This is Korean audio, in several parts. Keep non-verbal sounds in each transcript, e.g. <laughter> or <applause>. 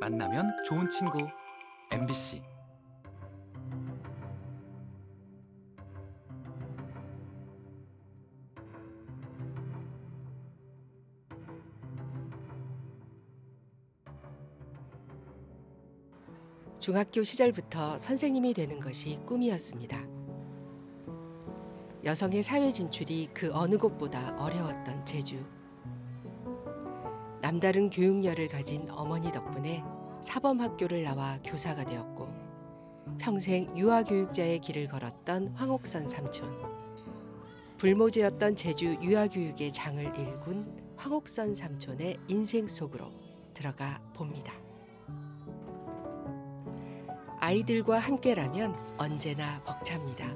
만나면 좋은 친구 MBC 중학교 시절부터 선생님이 되는 것이 꿈이었습니다. 여성의 사회 진출이 그 어느 곳보다 어려웠던 제주. 남다른 교육열을 가진 어머니 덕분에 사범학교를 나와 교사가 되었고 평생 유아교육자의 길을 걸었던 황옥선 삼촌. 불모지였던 제주 유아교육의 장을 일군 황옥선 삼촌의 인생 속으로 들어가 봅니다. 아이들과 함께라면 언제나 벅찹니다.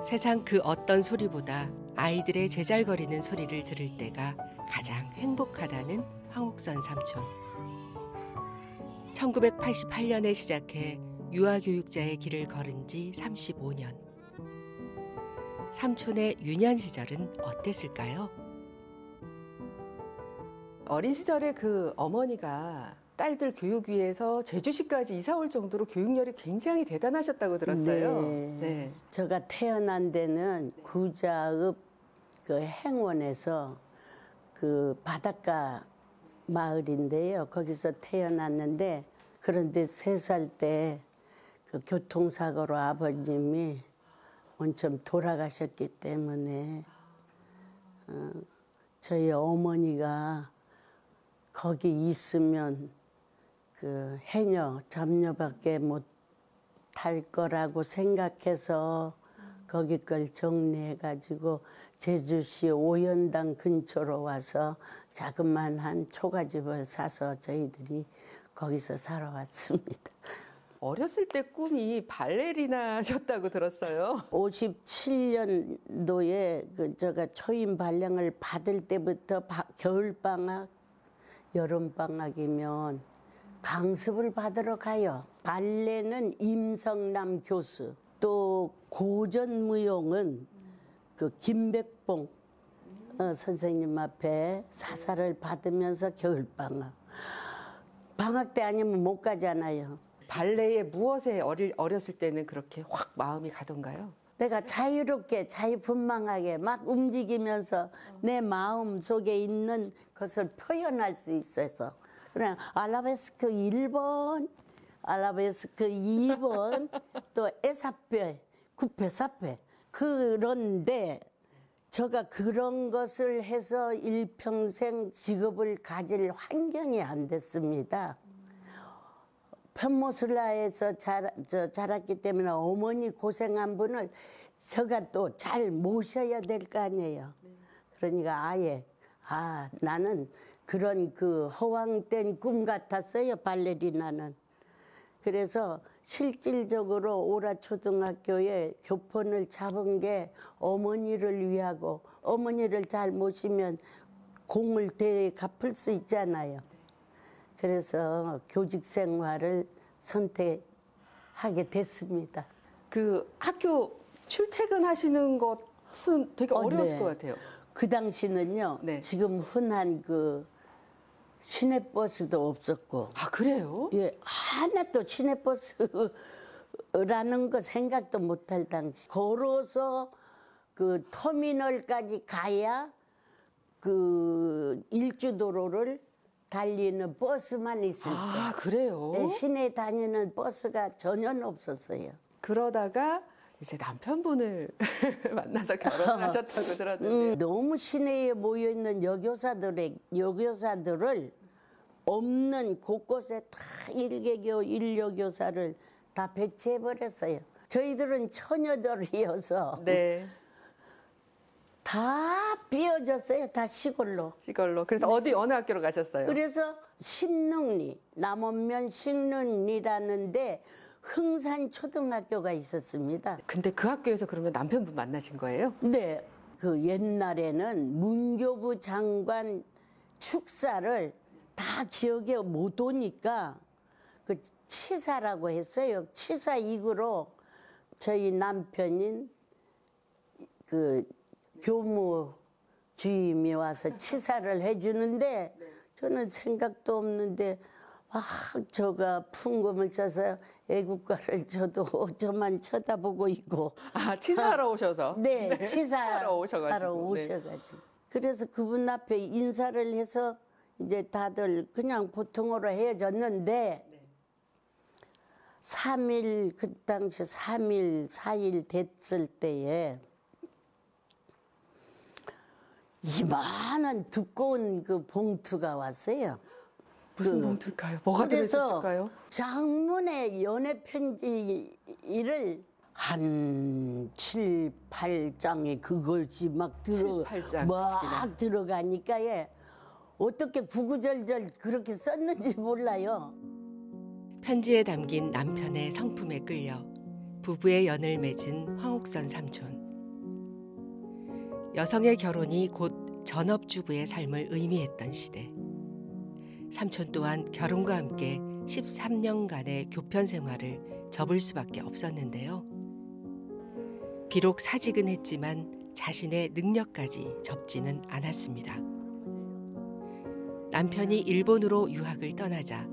세상 그 어떤 소리보다 아이들의 제잘거리는 소리를 들을 때가 가장 행복하다는 황옥선 삼촌. 1988년에 시작해 유아교육자의 길을 걸은 지 35년. 삼촌의 유년 시절은 어땠을까요? 어린 시절에 그 어머니가 딸들 교육 위해서 제주시까지 이사 올 정도로 교육열이 굉장히 대단하셨다고 들었어요. 네. 제가 태어난 데는 구자읍 그 행원에서 그 바닷가 마을인데요. 거기서 태어났는데 그런데 세 살 때 그 교통사고로 아버님이 원점 돌아가셨기 때문에 어, 저희 어머니가 거기 있으면 그 해녀 잡녀밖에 못 탈 거라고 생각해서 거기 걸 정리해 가지고 제주시 오연당 근처로 와서 자그만한 초가집을 사서 저희들이 거기서 살아왔습니다. <laughs> 어렸을 때 꿈이 발레리나셨다고 들었어요. 57년도에 그 제가 초임 발령을 받을 때부터 겨울 방학, 여름 방학이면 강습을 받으러 가요. 발레는 임성남 교수, 또 고전 무용은 그 김백봉 어, 선생님 앞에 사사를 받으면서 겨울 방학. 방학 때 아니면 못 가잖아요. 발레에 무엇에 어릴, 어렸을 때는 그렇게 확 마음이 가던가요? 내가 자유롭게 자유분방하게 막 움직이면서 내 마음 속에 있는 것을 표현할 수 있어서 그냥 알라베스크 1번, 알라베스크 2번, 또 에사페, 구페, 사페 그런데 제가 그런 것을 해서 일평생 직업을 가질 환경이 안 됐습니다. 편모슬라에서 자랐기 때문에 어머니 고생한 분을 제가 또 잘 모셔야 될 거 아니에요. 그러니까 아예 아 나는 그런 그 허황된 꿈 같았어요 발레리나는. 그래서 실질적으로 오라 초등학교에 교pon을 잡은 게 어머니를 위하고 어머니를 잘 모시면 공을 대 갚을 수 있잖아요. 그래서 교직 생활을 선택하게 됐습니다. 그 학교 출퇴근하시는 것은 되게 어, 어려웠을 네. 것 같아요. 그 당시는요. 네. 지금 흔한 그 시내버스도 없었고 아 그래요? 예, 하나도 시내버스라는 거 생각도 못할 당시. 걸어서 그 터미널까지 가야 그 일주도로를 달리는 버스만 있을 때. 아 그래요? 네, 시내 다니는 버스가 전혀 없었어요. 그러다가 이제 남편분을 <laughs> 만나서 결혼하셨다고 들었는데 음, 너무 시내에 모여 있는 여교사들의 여교사들을 없는 곳곳에 다 일개교 일여교사를 다 배치해 버렸어요. 저희들은 처녀들이어서 네 다 비어졌어요. 다 시골로. 시골로 그래서 어디 어느 학교로 가셨어요? 그래서 신릉리 남원면 신릉리라는데 흥산 초등학교가 있었습니다. 근데 그 학교에서 그러면 남편분 만나신 거예요? 네, 그 옛날에는 문교부 장관 축사를 다 기억에 못 오니까 그 치사라고 했어요. 치사 이구로 저희 남편인 그 교무 주임이 와서 치사를 해주는데 저는 생각도 없는데 막 저가 풍금을 쳐서 애국가를 저도 <laughs> 저만 쳐다보고 있고 아 치사하러 오셔서. <laughs> 네, 하러 치사하러 오셔가지고. 네. 오셔가지고 그래서 그분 앞에 인사를 해서 이제 다들 그냥 보통으로 헤어졌는데 삼일그 당시 삼일사일 됐을 때에 이만한 두꺼운 그 봉투가 왔어요. 무슨 그- 봉투일까요? 뭐가 들어있을까요? 장문의 연애 편지를 한 칠, 팔장에 그것이 막 들어 칠, 팔 장씩이나. 막 들어가니까 예. 어떻게 구구절절 그렇게 썼는지 몰라요. 편지에 담긴 남편의 성품에 끌려 부부의 연을 맺은 황옥선 삼촌. 여성의 결혼이 곧 전업주부의 삶을 의미했던 시대. 삼촌 또한 결혼과 함께 13년간의 교편 생활을 접을 수밖에 없었는데요. 비록 사직은 했지만 자신의 능력까지 접지는 않았습니다. 남편이 일본으로 유학을 떠나자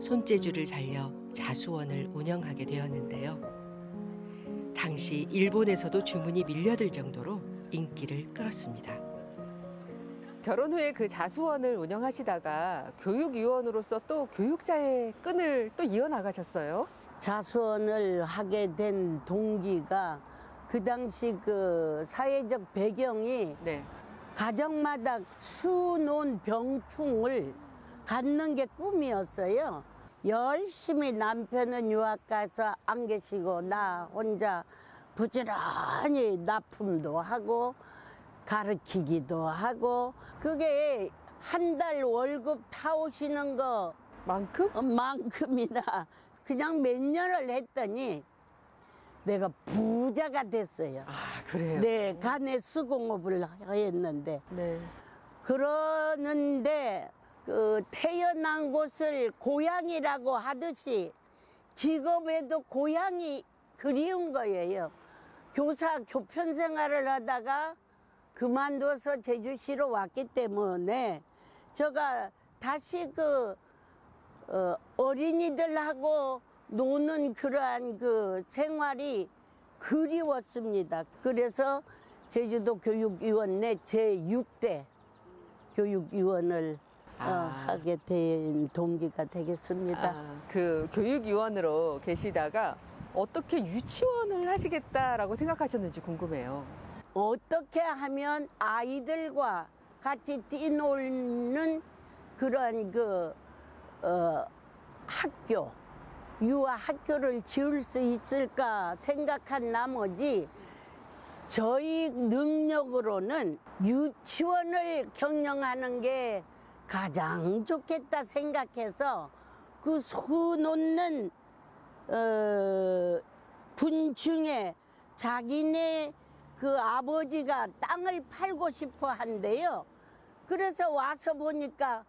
손재주를 살려 자수원을 운영하게 되었는데요. 당시 일본에서도 주문이 밀려들 정도로 인기를 끌었습니다. 결혼 후에 그 자수원을 운영하시다가 교육위원으로서 또 교육자의 끈을 또 이어나가셨어요. 자수원을 하게 된 동기가 그 당시 그 사회적 배경이 네. 가정마다 수논 병풍을 갖는 게 꿈이었어요. 열심히 남편은 유학 가서 안 계시고 나 혼자 부지런히 납품도 하고 가르치기도 하고 그게 한 달 월급 타오시는 거 만큼? 만큼이나 그냥 몇 년을 했더니 내가 부자가 됐어요. 아 그래요. 네, 간에 수공업을 했는데 네. 그러는데 그 태어난 곳을 고향이라고 하듯이 직업에도 고향이 그리운 거예요. 교사 교편 생활을 하다가 그만둬서 제주시로 왔기 때문에 제가 다시 그 어, 어린이들하고 노는 그러한 그 생활이 그리웠습니다. 그래서 제주도 교육위원회 제6대 교육위원을 어, 아. 하게 된 동기가 되겠습니다. 아, 그 교육위원으로 계시다가 어떻게 유치원을 하시겠다라고 생각하셨는지 궁금해요. 어떻게 하면 아이들과 같이 뛰놀는 그런 그 어, 학교 유아 학교를 지을 수 있을까 생각한 나머지 저희 능력으로는 유치원을 경영하는 게 가장 좋겠다 생각해서 그 수놓는 어, 분 중에 자기네 그 아버지가 땅을 팔고 싶어 한대요. 그래서 와서 보니까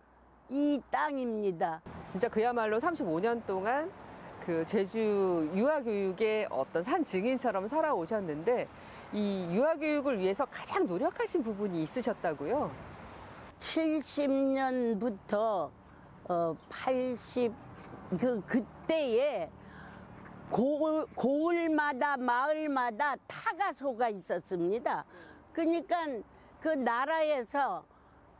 이 땅입니다. 진짜 그야말로 35년 동안 그 제주 유아교육의 어떤 산 증인처럼 살아오셨는데 이 유아교육을 위해서 가장 노력하신 부분이 있으셨다고요? 70년부터 어, 80, 그, 그때에 고을, 고을마다 마을마다 타가소가 있었습니다. 그러니까 그 나라에서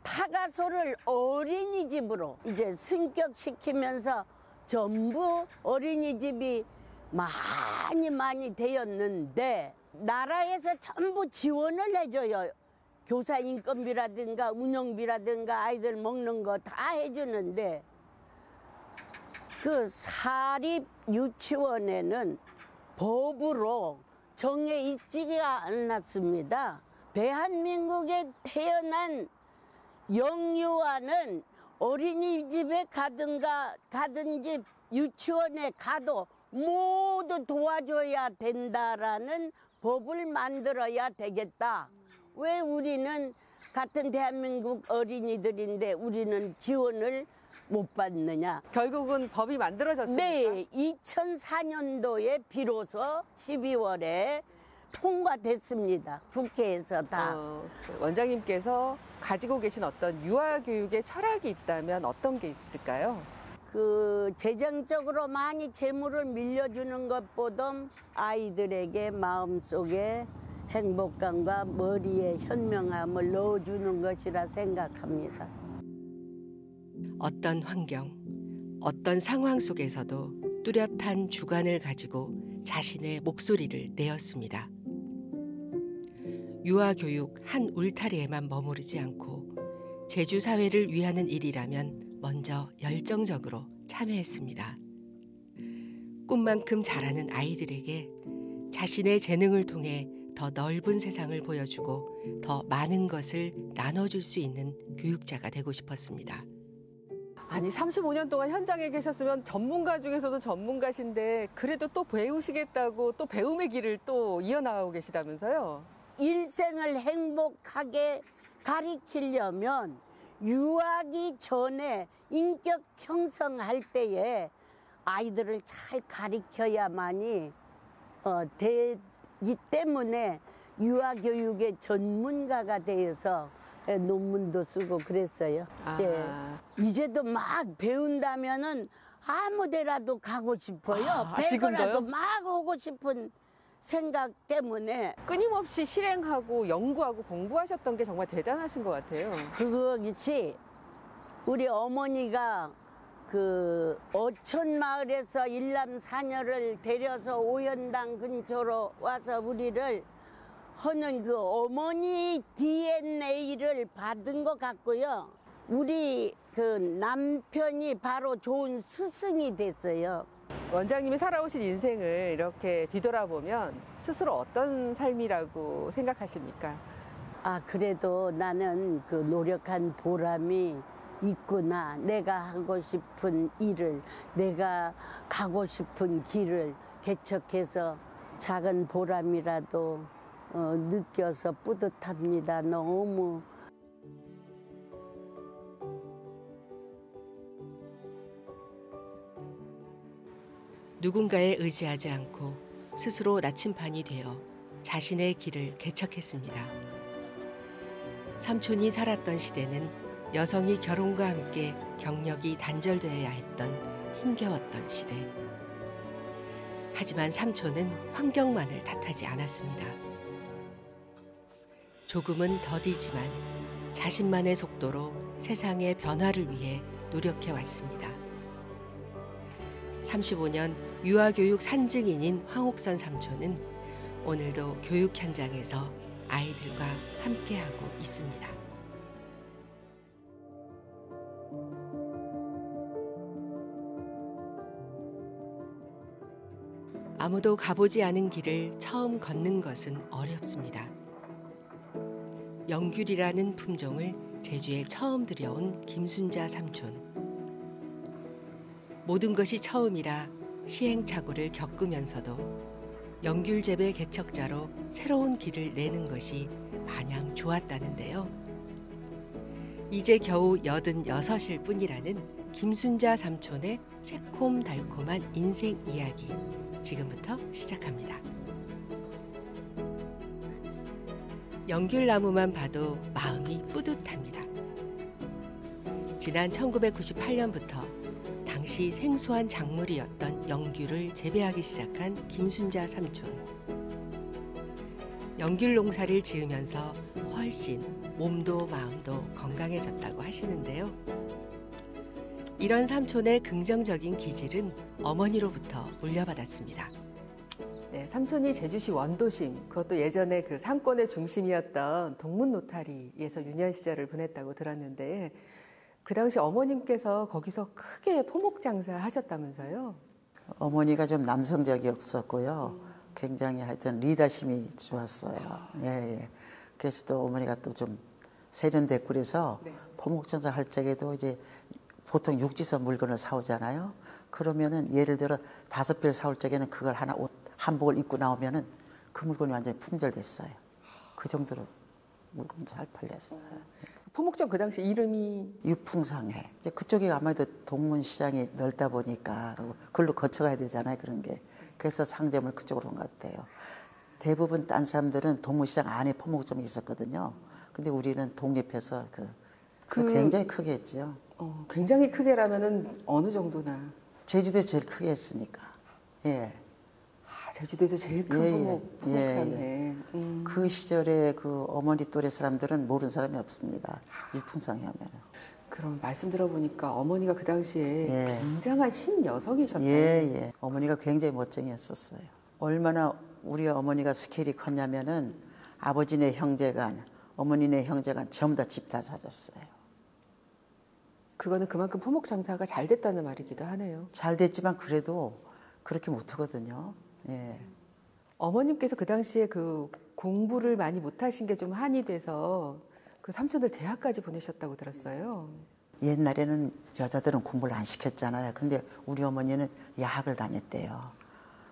타가소를 어린이집으로 이제 승격시키면서 전부 어린이집이 많이 많이 되었는데 나라에서 전부 지원을 해줘요. 교사 인건비라든가 운영비라든가 아이들 먹는 거 다 해주는데 그 사립 유치원에는 법으로 정해 있지가 않았습니다. 대한민국에 태어난 영유아는 어린이집에 가든가 가든지 유치원에 가도 모두 도와줘야 된다라는 법을 만들어야 되겠다. 왜 우리는 같은 대한민국 어린이들인데 우리는 지원을 못 받느냐? 결국은 법이 만들어졌습니까? 네, 2004년도에 비로소 12월에 통과됐습니다. 국회에서 다. 어, 그 원장님께서 가지고 계신 어떤 유아 교육의 철학이 있다면 어떤 게 있을까요? 그 재정적으로 많이 재물을 밀려주는 것보다 아이들에게 마음속에 행복감과 머리에 현명함을 넣어주는 것이라 생각합니다. 어떤 환경, 어떤 상황 속에서도 뚜렷한 주관을 가지고 자신의 목소리를 내었습니다. 유아 교육 한 울타리에만 머무르지 않고 제주 사회를 위하는 일이라면 먼저 열정적으로 참여했습니다. 꿈만큼 자라는 아이들에게 자신의 재능을 통해 더 넓은 세상을 보여주고 더 많은 것을 나눠줄 수 있는 교육자가 되고 싶었습니다. 아니 35년 동안 현장에 계셨으면 전문가 중에서도 전문가신데 그래도 또 배우시겠다고 또 배움의 길을 또 이어나가고 계시다면서요? 일생을 행복하게 가리키려면 유아기 전에 인격 형성할 때에 아이들을 잘 가리켜야만이 어, 되기 때문에 유아 교육의 전문가가 되어서 예, 논문도 쓰고 그랬어요. 아, 예. 이제도 막 배운다면은 아무 데라도 가고 싶어요. 아, 지금도요? 막 하고 싶은 생각 때문에 끊임없이 실행하고 연구하고 공부하셨던 게 정말 대단하신 것 같아요. 그것이 우리 어머니가 그 어촌 마을에서 일남 사녀를 데려서 오연당 근처로 와서 우리를 하는 그 어머니 DNA를 받은 것 같고요. 우리 그 남편이 바로 좋은 스승이 됐어요. 원장님이 살아오신 인생을 이렇게 뒤돌아보면 스스로 어떤 삶이라고 생각하십니까? 아, 그래도 나는 그 노력한 보람이 있구나. 내가 하고 싶은 일을, 내가 가고 싶은 길을 개척해서 작은 보람이라도 어, 느껴서 뿌듯합니다. 너무. 누군가에 의지하지 않고 스스로 나침반이 되어 자신의 길을 개척했습니다. 삼촌이 살았던 시대는 여성이 결혼과 함께 경력이 단절되어야 했던 힘겨웠던 시대. 하지만 삼촌은 환경만을 탓하지 않았습니다. 조금은 더디지만 자신만의 속도로 세상의 변화를 위해 노력해 왔습니다. 35년 유아교육 산증인인 황옥선 삼촌은 오늘도 교육 현장에서 아이들과 함께하고 있습니다. 아무도 가보지 않은 길을 처음 걷는 것은 어렵습니다. 영귤이라는 품종을 제주에 처음 들여온 김순자 삼촌. 모든 것이 처음이라 시행착오를 겪으면서도 영귤 재배 개척자로 새로운 길을 내는 것이 마냥 좋았다는데요. 이제 겨우 86일 뿐이라는 김순자 삼촌의 새콤달콤한 인생 이야기 지금부터 시작합니다. 연귤나무만 봐도 마음이 뿌듯합니다. 지난 1998년부터 당시 생소한 작물이었던 연귤을 재배하기 시작한 김순자 삼촌. 연귤 농사를 지으면서 훨씬 몸도 마음도 건강해졌다고 하시는데요. 이런 삼촌의 긍정적인 기질은 어머니로부터 물려받았습니다. 네, 삼촌이 제주시 원도심, 그것도 예전에 그 상권의 중심이었던 동문 노타리에서 유년 시절을 보냈다고 들었는데 그 당시 어머님께서 거기서 크게 포목 장사 하셨다면서요? 어머니가 좀 남성적이었었고요. 굉장히 하여튼 리더심이 좋았어요. 예, 예. 그래서 또 어머니가 또 좀 세련됐고 그래서 네. 포목전사 할 적에도 이제 보통 육지서 물건을 사오잖아요. 그러면은 예를 들어 다섯 배를 사올 적에는 그걸 하나 옷 한복을 입고 나오면은 그 물건이 완전히 품절됐어요. 그 정도로 물건 잘 팔렸어요. 포목점 그 당시 이름이 유풍상해. 이제 그쪽이 아무래도 동문 시장이 넓다 보니까 글로 거쳐가야 되잖아요. 그런 게. 그래서 상점을 그쪽으로 온 것 같아요. 대부분 딴 사람들은 동무시장 안에 포목점이 있었거든요. 근데 우리는 독립해서 그, 그 그- 굉장히 크게 했죠. 어, 굉장히 크게라면은 어느 정도나 제주도에 제일 크게 했으니까. 예. 아, 제주도에서 제일 큰 예, 포목, 예, 예. 음. 그 시절에 그 어머니 또래 사람들은 모르는 사람이 없습니다. 일풍상회 하면은. 그럼 말씀 들어보니까 어머니가 그 당시에 예. 굉장한 신여성이셨다. 예, 예. 어머니가 굉장히 멋쟁이였었어요. 얼마나 우리 어머니가 스케일이 컸냐면은 아버지네 형제간, 어머니네 형제간 전부 다 집 다 사줬어요. 그거는 그만큼 포목 장사가 잘 됐다는 말이기도 하네요. 잘 됐지만 그래도 그렇게 못하거든요. 예. 어머님께서 그 당시에 그 공부를 많이 못하신 게 좀 한이 돼서 그 삼촌을 대학까지 보내셨다고 들었어요. 옛날에는 여자들은 공부를 안 시켰잖아요. 근데 우리 어머니는 야학을 다녔대요.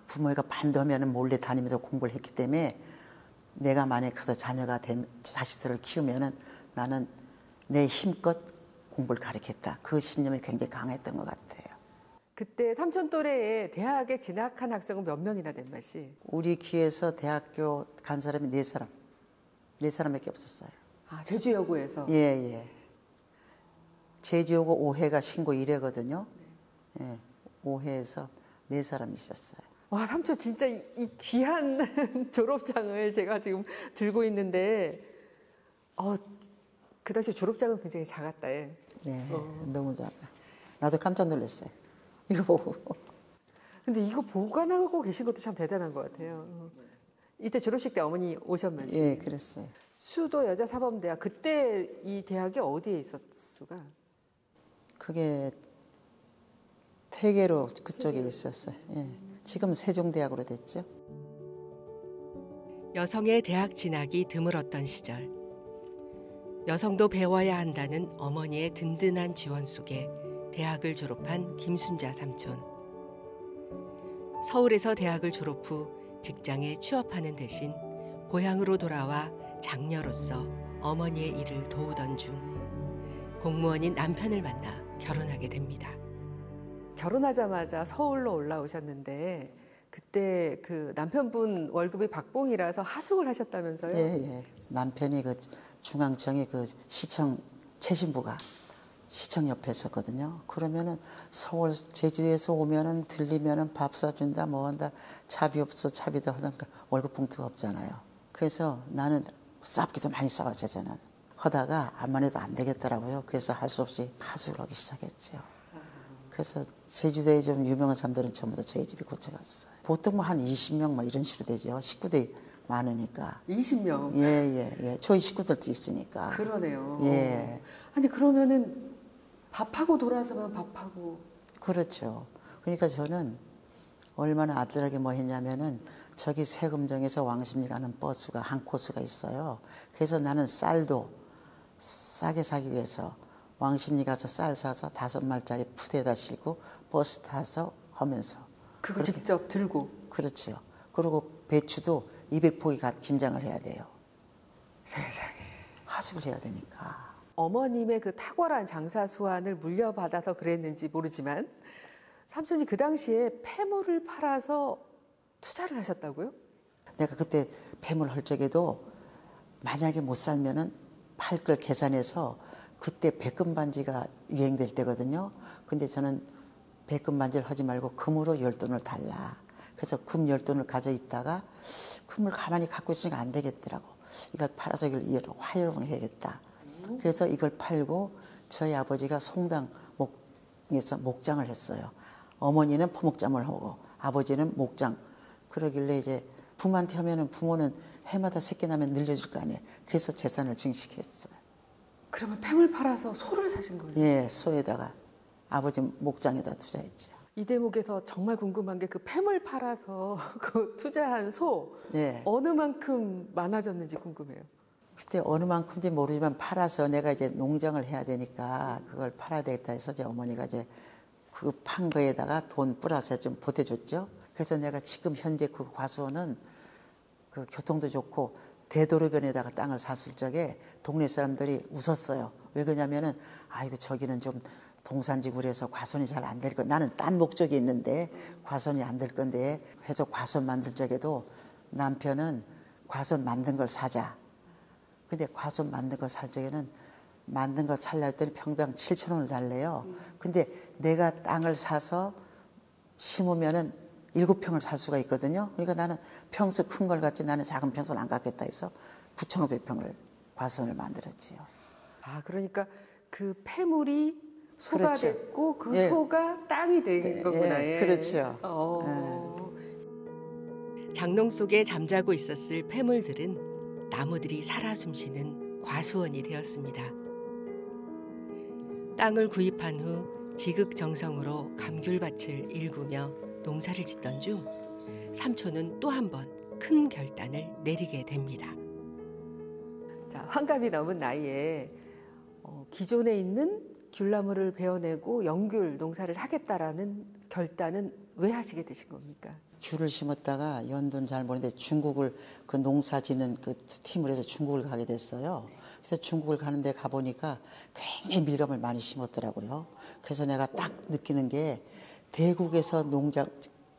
부모가 반대하면 몰래 다니면서 공부를 했기 때문에 내가 만약에 커서 자녀가 된 자식들을 키우면은 나는 내 힘껏 공부를 가르쳤다. 그 신념이 굉장히 강했던 것 같아요. 그때 삼촌 또래에 대학에 진학한 학생은 몇 명이나 된 맛이? 우리 기에서 대학교 간 사람이 네 사람, 네 사람밖에 없었어요. 아, 제주여고에서. 예, 예. 제주여고 오해가 신고 1회거든요. 예, 오해에서 네 사람이 있었어요. 와, 삼촌 진짜 이, 이 귀한 <laughs> 졸업장을 제가 지금 들고 있는데, 어, 그 당시 졸업장은 굉장히 작았다. 예. 네, 어. 너무 잘. 나도 깜짝 놀랐어요. 이거 보고. 근데 이거 보관하고 계신 것도 참 대단한 것 같아요. 어. 이때 졸업식 때 어머니 오셨만 시 예, 그랬어요. 수도 여자 사범대학 그때 이 대학이 어디에 있었수가? 그게 태계로 그쪽에 있었어요. 예. 지금 세종대학으로 됐죠. 여성의 대학 진학이 드물었던 시절. 여성도 배워야 한다는 어머니의 든든한 지원 속에 대학을 졸업한 김순자 삼촌. 서울에서 대학을 졸업 후 직장에 취업하는 대신 고향으로 돌아와 장녀로서 어머니의 일을 도우던 중 공무원인 남편을 만나 결혼하게 됩니다. 결혼하자마자 서울로 올라오셨는데 그때 그 남편분 월급이 박봉이라서 하숙을 하셨다면서요? 예, 예. 남편이 그 중앙청의 그 시청 최신부가 시청 옆에 있었거든요. 그러면은 서울 제주에서 오면은 들리면은 밥 사준다 뭐 한다 차비 없어 차비다 하니까 월급 봉투가 없잖아요. 그래서 나는 쌉기도 많이 싸웠어요 저는. 하다가 암만 해도 안 되겠더라고요. 그래서 할 수 없이 하숙을 하기 시작했죠. 그래서 제주도에 좀 유명한 사람들은 전부 다 저희 집에 고쳐 갔어요. 보통 뭐 한 20명 막 이런 식으로 되죠. 식구들이 많으니까. 20명. 예, 예, 예. 저희 식구들도 있으니까. 그러네요. 예. 아니 그러면은 밥하고 돌아서면 밥하고 그렇죠. 그러니까 저는 얼마나 아들에게 뭐 했냐면은 저기 세금정에서 왕십리 가는 버스가 한 코스가 있어요. 그래서 나는 쌀도 싸게 사기 위해서 왕십리 가서 쌀 사서 다섯 말짜리 푸대에다 싣고 버스 타서 하면서 그걸 직접 들고 그렇죠. 그리고 배추도 200포기 김장을 해야 돼요. 세상에. 하숙을 해야 되니까. 어머님의 그 탁월한 장사 수완을 물려받아서 그랬는지 모르지만 삼촌이 그 당시에 폐물을 팔아서 투자를 하셨다고요? 내가 그때 폐물 할 적에도 만약에 못 살면은 팔 걸 계산해서 그때 백금 반지가 유행될 때거든요. 근데 저는 백금 반지를 하지 말고 금으로 열 돈을 달라. 그래서 금 열 돈을 가져 있다가 금을 가만히 갖고 있으니까 안 되겠더라고. 이걸 팔아서 이걸 이걸 활용해야겠다. 그래서 이걸 팔고 저희 아버지가 송당 목에서 목장을 했어요. 어머니는 포목장을 하고 아버지는 목장. 그러길래 이제 부모한테 하면은 부모는 해마다 새끼 나면 늘려줄 거 아니에요. 그래서 재산을 증식했어요. 그러면 폐물 팔아서 소를 사신 거예요? 예, 소에다가 아버지 목장에다 투자했죠. 이 대목에서 정말 궁금한 게그 폐물 팔아서 <laughs> 그 투자한 소 예. 어느 만큼 많아졌는지 궁금해요. 그때 어느 만큼인지 모르지만 팔아서 내가 이제 농장을 해야 되니까 그걸 팔아야 되겠다 해서 제 어머니가 이제 그 판 거에다가 돈 뿌려서 좀 보태줬죠. 그래서 내가 지금 현재 그 과수원은 그 교통도 좋고 대도로변에다가 땅을 샀을 적에 동네 사람들이 웃었어요. 왜 그러냐면은 아이고 저기는 좀 동산지구라서 과선이 잘 안 될 거. 나는 딴 목적이 있는데 과선이 안 될 건데 해서 과선 만들 적에도 남편은 과수원 만든 걸 사자. 근데 과수원 만든 거 살 적에는 만든 거 살려 했더니 평당 7천 원을 달래요. 근데 내가 땅을 사서 심으면은 일곱 평을 살 수가 있거든요. 그러니까 나는 평수 큰 걸 갖지 나는 작은 평수는 안 갖겠다 해서 9,500평을 과수원을 만들었지요. 아, 그러니까 그 폐물이 소가 그렇죠. 됐고 그 예. 소가 땅이 된 네, 거구나. 예, 예. 그렇죠. 어. 장롱 속에 잠자고 있었을 폐물들은 나무들이 살아 숨쉬는 과수원이 되었습니다. 땅을 구입한 후 지극정성으로 감귤밭을 일구며 농사를 짓던 중 삼촌은 또 한 번 큰 결단을 내리게 됩니다. 자, 환갑이 넘은 나이에 어, 기존에 있는 귤나무를 베어내고 연귤 농사를 하겠다라는 결단은 왜 하시게 되신 겁니까? 귤을 심었다가 연도는 잘 모르는데 중국을 그 농사 짓는 그 팀을 해서 중국을 가게 됐어요. 그래서 중국을 가는데 가보니까 굉장히 밀감을 많이 심었더라고요. 그래서 내가 딱 느끼는 게 대국에서 농장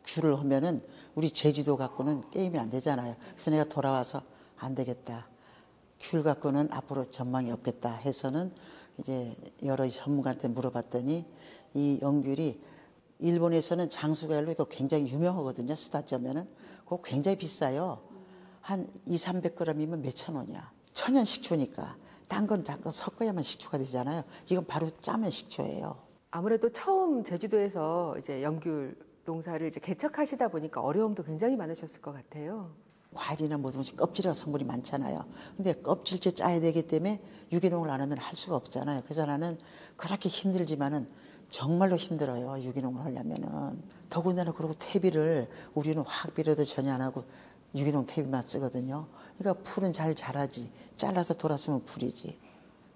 귤을 하면은 우리 제주도 갖고는 게임이 안 되잖아요. 그래서 내가 돌아와서 안 되겠다. 귤 갖고는 앞으로 전망이 없겠다 해서는 이제 여러 전문가한테 물어봤더니 이 연귤이 일본에서는 장수가열로 이거 굉장히 유명하거든요. 스타점에는 그거 굉장히 비싸요. 한 2, 300g이면 몇천 원이야. 천연 식초니까. 딴 건 잠깐 섞어야만 식초가 되잖아요. 이건 바로 짜면 식초예요. 아무래도 처음 제주도에서 이제 연귤 농사를 이제 개척하시다 보니까 어려움도 굉장히 많으셨을 것 같아요. 과일이나 모든 것이 껍질이라 성분이 많잖아요. 근데 껍질째 짜야 되기 때문에 유기농을 안 하면 할 수가 없잖아요. 그래서 나는 그렇게 힘들지만은 정말로 힘들어요. 유기농을 하려면은. 더군다나 그리고 퇴비를 우리는 화학비료도 전혀 안 하고 유기농 퇴비만 쓰거든요. 그러니까 풀은 잘 자라지. 잘라서 돌았으면 풀이지.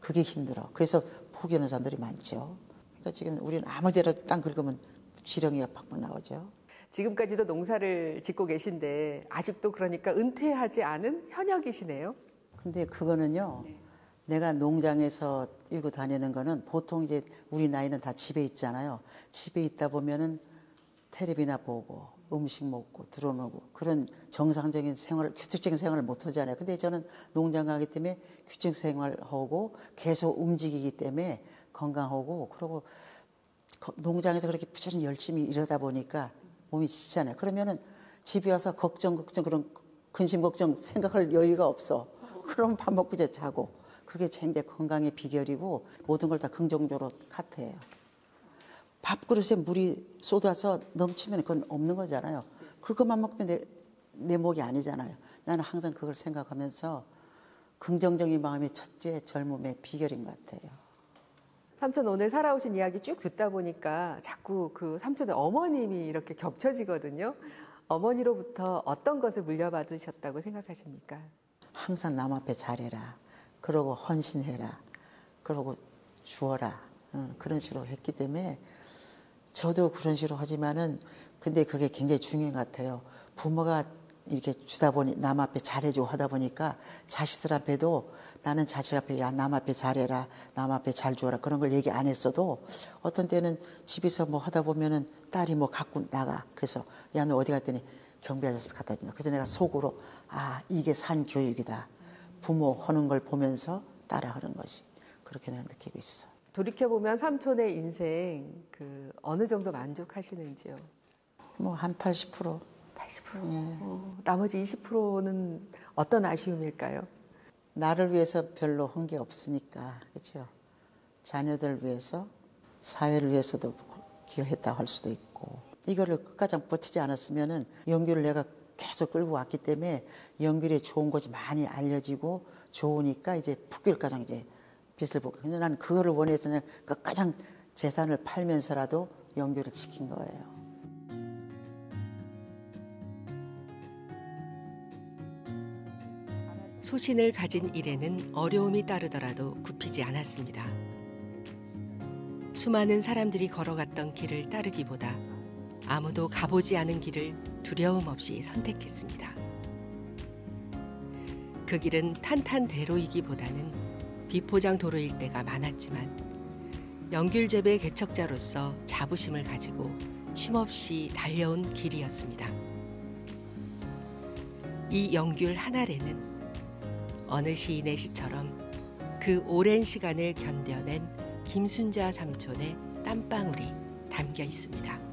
그게 힘들어. 그래서 포기하는 사람들이 많죠. 그러니까 지금 우리는 아무데나 땅 긁으면 지렁이가 팍팍 나오죠. 지금까지도 농사를 짓고 계신데 아직도 그러니까 은퇴하지 않은 현역이시네요. 근데 그거는요. 내가 농장에서 뛰고 다니는 거는 보통 이제 우리 나이는 다 집에 있잖아요. 집에 있다 보면은 텔레비나 보고 음식 먹고 들어오고 그런 정상적인 생활, 규칙적인 생활을 못 하잖아요. 근데 저는 농장 가기 때문에 규칙 생활하고 계속 움직이기 때문에 건강하고 그리고 거- 농장에서 그렇게 부지런히 열심히 일하다 보니까 몸이 지치잖아요. 그러면은 집에 와서 걱정, 걱정, 그런 근심 걱정 생각할 여유가 없어. 그럼 밥 먹고 이제 자고. 그게 제 건강의 비결이고 모든 걸 다 긍정적으로 카트해요. 밥그릇에 물이 쏟아서 넘치면 그건 없는 거잖아요. 그것만 먹으면 내, 내 목이 아니잖아요. 나는 항상 그걸 생각하면서 긍정적인 마음이 첫째 젊음의 비결인 것 같아요. 삼촌 오늘 살아오신 이야기 쭉 듣다 보니까 자꾸 그 삼촌의 어머님이 이렇게 겹쳐지거든요. 어머니로부터 어떤 것을 물려받으셨다고 생각하십니까? 항상 남 앞에 잘해라. 그러고 헌신해라. 그러고 주어라. 어, 그런 식으로 했기 때문에 저도 그런 식으로 하지만은 근데 그게 굉장히 중요한 것 같아요. 부모가 이렇게 주다 보니 남 앞에 잘해주고 하다 보니까 자식들 앞에도 나는 자식 앞에 야 남 앞에 잘해라 남 앞에 잘 주어라 그런 걸 얘기 안 했어도 어떤 때는 집에서 뭐 하다 보면은 딸이 뭐 갖고 나가 그래서 야 너 어디 갔더니 경비 아저씨 갖다 준다 그래서 내가 속으로 아 이게 산 교육이다 부모 하는 걸 보면서 따라하는 것이 그렇게 내가 느끼고 있어. 돌이켜 보면 삼촌의 인생 그 어느 정도 만족하시는지요? 뭐 한 80%. 80%. 예. 어, 나머지 20%는 어떤 아쉬움일까요? 나를 위해서 별로 한 게 없으니까 그렇죠. 자녀들 위해서 사회를 위해서도 기여했다 할 수도 있고 이거를 끝까지 버티지 않았으면은 연규를 내가 계속 끌고 왔기 때문에 연결이 좋은 것이 많이 알려지고 좋으니까 이제 북결가장 이제 빛을 보고 근데 나는 그거를 원해서는 끝가장 재산을 팔면서라도 연결을 시킨 거예요. 소신을 가진 일에는 어려움이 따르더라도 굽히지 않았습니다. 수많은 사람들이 걸어갔던 길을 따르기보다 아무도 가보지 않은 길을 두려움 없이 선택했습니다. 그 길은 탄탄대로이기보다는 비포장 도로일 때가 많았지만 연귤재배 개척자로서 자부심을 가지고 쉼없이 달려온 길이었습니다. 이 영귤 한 알에는 어느 시인의 시처럼 그 오랜 시간을 견뎌낸 김순자 삼촌의 땀방울이 담겨 있습니다.